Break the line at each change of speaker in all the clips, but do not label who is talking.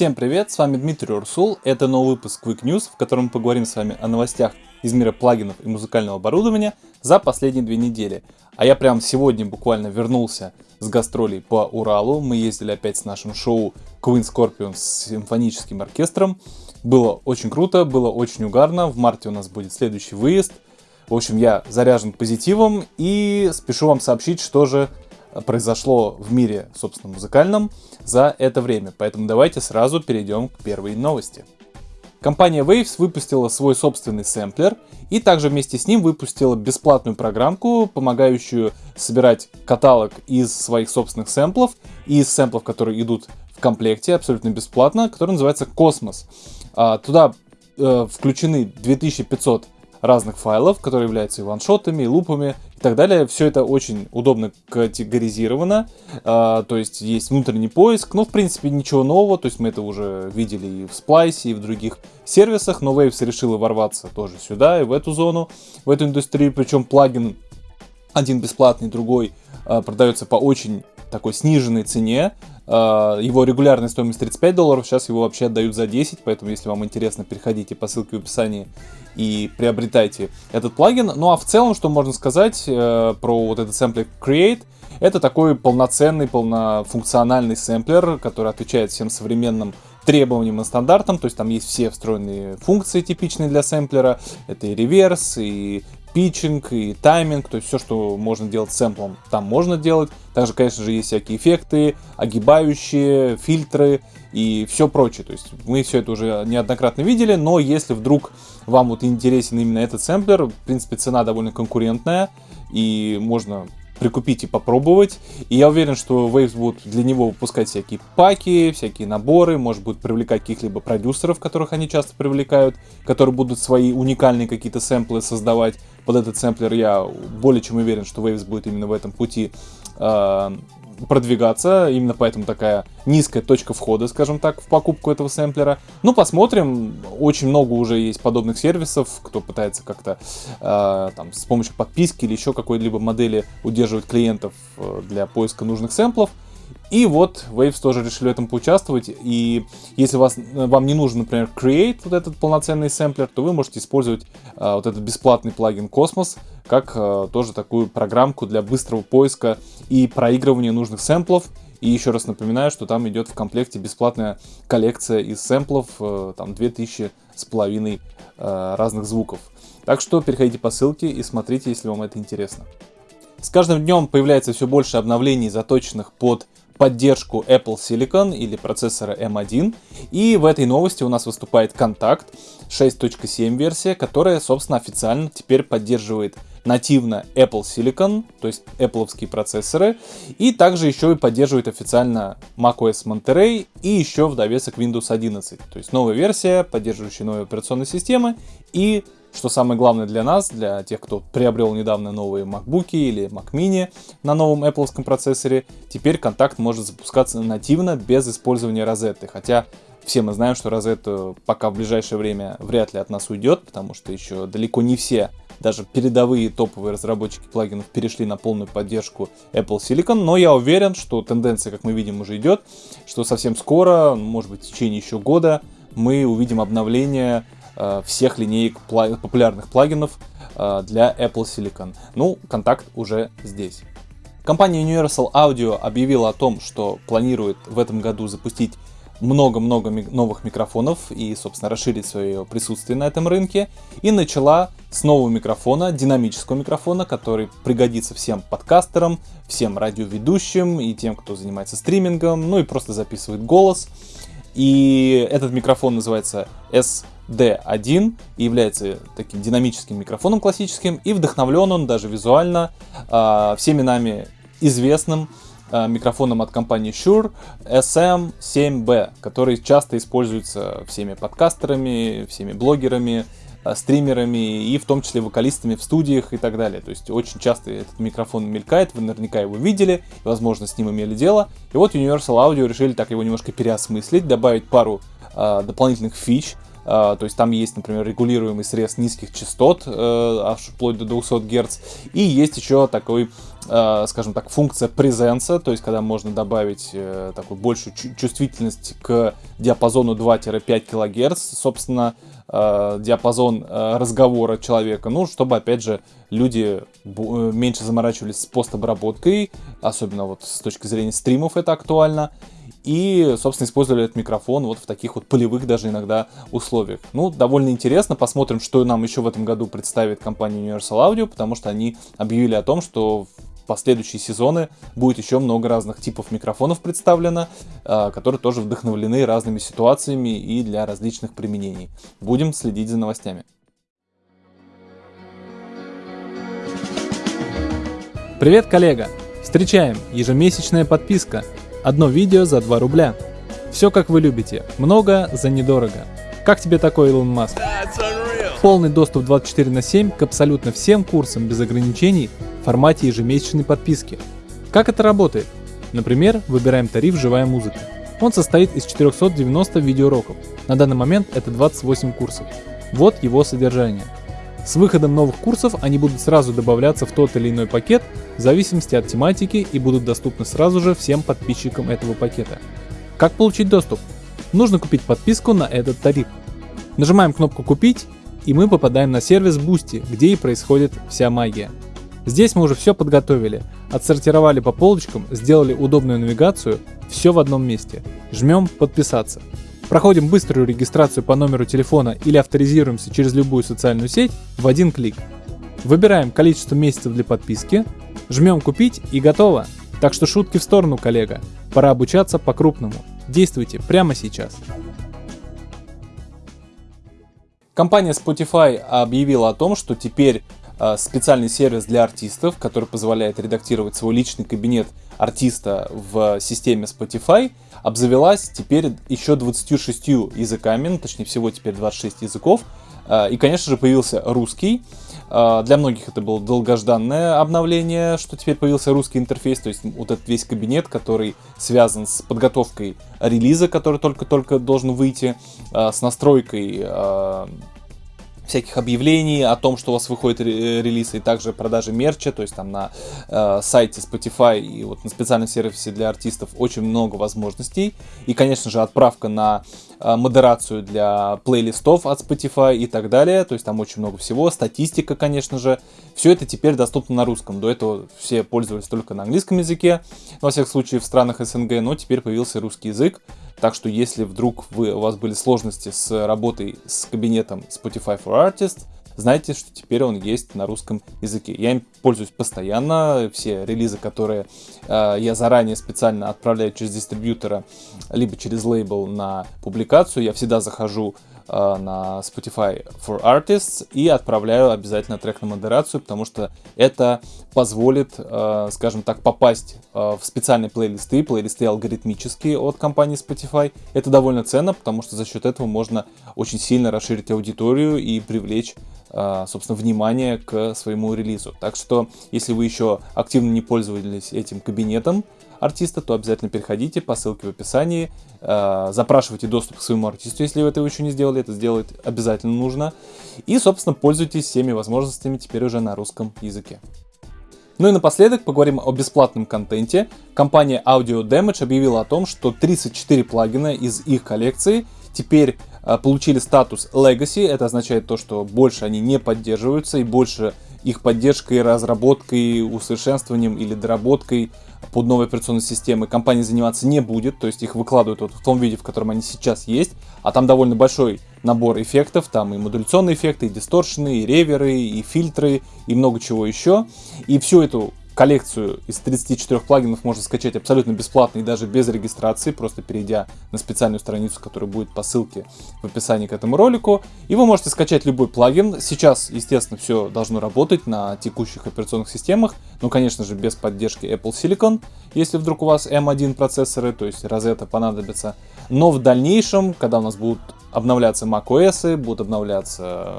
Всем привет, с вами Дмитрий Урсул, это новый выпуск Quick News, в котором мы поговорим с вами о новостях из мира плагинов и музыкального оборудования за последние две недели. А я прям сегодня буквально вернулся с гастролей по Уралу, мы ездили опять с нашим шоу Queen Scorpion с симфоническим оркестром. Было очень круто, было очень угарно, в марте у нас будет следующий выезд. В общем, я заряжен позитивом и спешу вам сообщить, что же произошло в мире, собственно, музыкальном за это время. Поэтому давайте сразу перейдем к первой новости. Компания Waves выпустила свой собственный сэмплер и также вместе с ним выпустила бесплатную программку, помогающую собирать каталог из своих собственных сэмплов и из сэмплов, которые идут в комплекте абсолютно бесплатно, который называется Космос. А, туда э, включены 2500 разных файлов, которые являются и ваншотами, и лупами, и так далее. Все это очень удобно категоризировано, а, то есть есть внутренний поиск, но в принципе ничего нового, то есть мы это уже видели и в Splice, и в других сервисах, но Waves решила ворваться тоже сюда и в эту зону, в эту индустрию, причем плагин один бесплатный, другой а, продается по очень такой сниженной цене, его регулярная стоимость 35 долларов, сейчас его вообще отдают за 10, поэтому если вам интересно, переходите по ссылке в описании и приобретайте этот плагин. Ну а в целом, что можно сказать э, про вот этот сэмплер Create, это такой полноценный, полнофункциональный сэмплер, который отвечает всем современным требованиям и стандартам, то есть там есть все встроенные функции типичные для сэмплера, это и реверс, и питчинг и тайминг, то есть все, что можно делать с сэмплом, там можно делать. Также, конечно же, есть всякие эффекты, огибающие, фильтры и все прочее. То есть мы все это уже неоднократно видели, но если вдруг вам вот интересен именно этот сэмплер, в принципе, цена довольно конкурентная, и можно прикупить и попробовать. И я уверен, что Waves будут для него выпускать всякие паки, всякие наборы, может будет привлекать каких-либо продюсеров, которых они часто привлекают, которые будут свои уникальные какие-то сэмплы создавать под этот сэмплер. Я более чем уверен, что Waves будет именно в этом пути э, продвигаться, именно поэтому такая низкая точка входа, скажем так, в покупку этого сэмплера. Ну, посмотрим, очень много уже есть подобных сервисов, кто пытается как-то э, там с помощью подписки или еще какой-либо модели удерживать клиентов э, для поиска нужных сэмплов. И вот Waves тоже решили в этом поучаствовать. И если вас, вам не нужен, например, Create, вот этот полноценный сэмплер, то вы можете использовать а, вот этот бесплатный плагин Cosmos, как а, тоже такую программку для быстрого поиска и проигрывания нужных сэмплов. И еще раз напоминаю, что там идет в комплекте бесплатная коллекция из сэмплов, а, там 2000 с половиной а, разных звуков. Так что переходите по ссылке и смотрите, если вам это интересно. С каждым днем появляется все больше обновлений, заточенных под поддержку Apple Silicon или процессора M1. И в этой новости у нас выступает Contact 6.7 версия, которая, собственно, официально теперь поддерживает нативно Apple Silicon, то есть Apple процессоры, и также еще и поддерживает официально macOS Monterey и еще в довесок Windows 11, то есть новая версия, поддерживающая новые операционные системы и что самое главное для нас, для тех, кто приобрел недавно новые MacBook или Mac Mini на новом Apple процессоре, теперь контакт может запускаться нативно без использования розетты. Хотя все мы знаем, что розетта пока в ближайшее время вряд ли от нас уйдет, потому что еще далеко не все, даже передовые топовые разработчики плагинов перешли на полную поддержку Apple Silicon, но я уверен, что тенденция, как мы видим, уже идет, что совсем скоро, может быть в течение еще года, мы увидим обновление всех линеек популярных плагинов э, для Apple Silicon. Ну, контакт уже здесь. Компания Universal Audio объявила о том, что планирует в этом году запустить много-много новых микрофонов и, собственно, расширить свое присутствие на этом рынке. И начала с нового микрофона, динамического микрофона, который пригодится всем подкастерам, всем радиоведущим и тем, кто занимается стримингом, ну и просто записывает голос. И этот микрофон называется S D1 и является таким динамическим микрофоном классическим, и вдохновлен он даже визуально э, всеми нами известным э, микрофоном от компании Shure SM7B, который часто используется всеми подкастерами, всеми блогерами, э, стримерами и в том числе вокалистами в студиях и так далее. То есть очень часто этот микрофон мелькает, вы наверняка его видели, возможно с ним имели дело. И вот Universal Audio решили так его немножко переосмыслить, добавить пару э, дополнительных фич, то есть там есть, например, регулируемый срез низких частот, uh, аж вплоть до 200 Гц. И есть еще такой э, скажем так, функция презенса, то есть когда можно добавить э, такую большую чувствительность к диапазону 2-5 кГц, собственно, э, диапазон э, разговора человека, ну, чтобы, опять же, люди э, меньше заморачивались с постобработкой, особенно вот с точки зрения стримов это актуально, и, собственно, использовали этот микрофон вот в таких вот полевых даже иногда условиях. Ну, довольно интересно, посмотрим, что нам еще в этом году представит компания Universal Audio, потому что они объявили о том, что в последующие сезоны будет еще много разных типов микрофонов представлено, а, которые тоже вдохновлены разными ситуациями и для различных применений. Будем следить за новостями.
Привет, коллега! Встречаем! Ежемесячная подписка – Одно видео за 2 рубля. Все как вы любите, много за недорого. Как тебе такой Илон Маск? Полный доступ 24 на 7 к абсолютно всем курсам без ограничений в формате ежемесячной подписки. Как это работает? Например, выбираем тариф «Живая музыка». Он состоит из 490 видеоуроков. На данный момент это 28 курсов. Вот его содержание – с выходом новых курсов они будут сразу добавляться в тот или иной пакет в зависимости от тематики и будут доступны сразу же всем подписчикам этого пакета. Как получить доступ? Нужно купить подписку на этот тариф. Нажимаем кнопку «Купить» и мы попадаем на сервис Boosty, где и происходит вся магия. Здесь мы уже все подготовили, отсортировали по полочкам, сделали удобную навигацию, все в одном месте. Жмем «Подписаться». Проходим быструю регистрацию по номеру телефона или авторизируемся через любую социальную сеть в один клик. Выбираем количество месяцев для подписки, жмем «Купить» и готово. Так что шутки в сторону, коллега. Пора обучаться по-крупному. Действуйте прямо сейчас.
Компания Spotify объявила о том, что теперь специальный сервис для артистов, который позволяет редактировать свой личный кабинет артиста в системе Spotify – обзавелась теперь еще 26 языками, ну, точнее всего теперь 26 языков. А, и, конечно же, появился русский. А, для многих это было долгожданное обновление, что теперь появился русский интерфейс, то есть вот этот весь кабинет, который связан с подготовкой релиза, который только-только должен выйти, с настройкой всяких объявлений о том, что у вас выходит релиз, и также продажи мерча, то есть там на э, сайте Spotify и вот на специальном сервисе для артистов очень много возможностей. И, конечно же, отправка на э, модерацию для плейлистов от Spotify и так далее. То есть там очень много всего. Статистика, конечно же. Все это теперь доступно на русском. До этого все пользовались только на английском языке, во всех случаях в странах СНГ, но теперь появился русский язык. Так что если вдруг вы, у вас были сложности с работой с кабинетом Spotify for Artists, знайте, что теперь он есть на русском языке. Я им пользуюсь постоянно. Все релизы, которые э, я заранее специально отправляю через дистрибьютора, либо через лейбл на публикацию, я всегда захожу на Spotify for Artists и отправляю обязательно трек на модерацию, потому что это позволит, э, скажем так, попасть э, в специальные плейлисты, плейлисты алгоритмические от компании Spotify. Это довольно ценно, потому что за счет этого можно очень сильно расширить аудиторию и привлечь собственно, внимание к своему релизу. Так что, если вы еще активно не пользовались этим кабинетом, артиста, то обязательно переходите по ссылке в описании, э, запрашивайте доступ к своему артисту, если вы этого еще не сделали, это сделать обязательно нужно. И, собственно, пользуйтесь всеми возможностями теперь уже на русском языке. Ну и напоследок поговорим о бесплатном контенте. Компания Audio Damage объявила о том, что 34 плагина из их коллекции теперь получили статус Legacy. Это означает то, что больше они не поддерживаются и больше их поддержкой, разработкой, усовершенствованием или доработкой под новой операционной системой компания заниматься не будет, то есть их выкладывают вот в том виде, в котором они сейчас есть, а там довольно большой набор эффектов, там и модуляционные эффекты, и дисторшены, и реверы, и фильтры, и много чего еще. И всю эту коллекцию из 34 плагинов можно скачать абсолютно бесплатно и даже без регистрации, просто перейдя на специальную страницу, которая будет по ссылке в описании к этому ролику. И вы можете скачать любой плагин. Сейчас, естественно, все должно работать на текущих операционных системах, но, конечно же, без поддержки Apple Silicon, если вдруг у вас M1 процессоры, то есть Rosetta понадобится. Но в дальнейшем, когда у нас будут обновляться macOS, будут обновляться,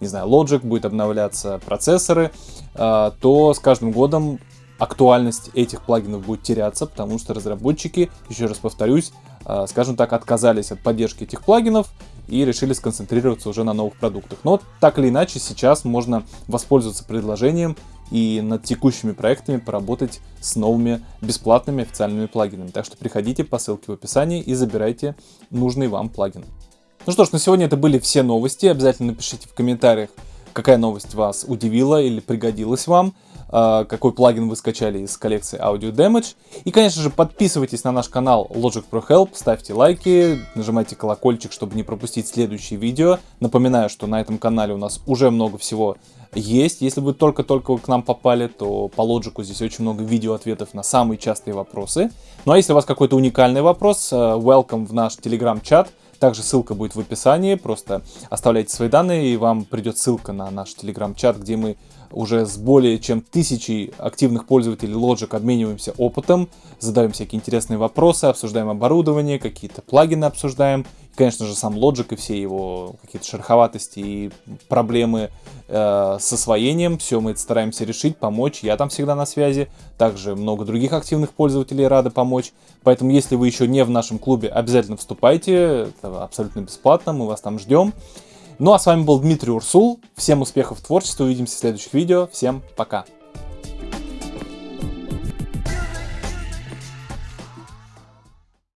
не знаю, Logic, будет обновляться процессоры, а, то с каждым годом актуальность этих плагинов будет теряться, потому что разработчики, еще раз повторюсь, а, скажем так, отказались от поддержки этих плагинов и решили сконцентрироваться уже на новых продуктах. Но так или иначе, сейчас можно воспользоваться предложением и над текущими проектами поработать с новыми бесплатными официальными плагинами. Так что приходите по ссылке в описании и забирайте нужный вам плагин. Ну что ж, на сегодня это были все новости. Обязательно напишите в комментариях, какая новость вас удивила или пригодилась вам. А, какой плагин вы скачали из коллекции Audio Damage. И, конечно же, подписывайтесь на наш канал Logic Pro Help, ставьте лайки, нажимайте колокольчик, чтобы не пропустить следующие видео. Напоминаю, что на этом канале у нас уже много всего есть. Если вы только-только к нам попали, то по Logic здесь очень много видео-ответов на самые частые вопросы. Ну а если у вас какой-то уникальный вопрос, э, welcome в наш телеграм-чат. Также ссылка будет в описании, просто оставляйте свои данные, и вам придет ссылка на наш телеграм-чат, где мы уже с более чем тысячей активных пользователей Logic обмениваемся опытом, задаем всякие интересные вопросы, обсуждаем оборудование, какие-то плагины обсуждаем. И, конечно же, сам Logic и все его какие-то шероховатости и проблемы э, с освоением. Все мы стараемся решить, помочь. Я там всегда на связи. Также много других активных пользователей рады помочь. Поэтому, если вы еще не в нашем клубе, обязательно вступайте. Это абсолютно бесплатно, мы вас там ждем. Ну а с вами был Дмитрий Урсул. Всем успехов в творчестве, увидимся в следующих видео. Всем пока!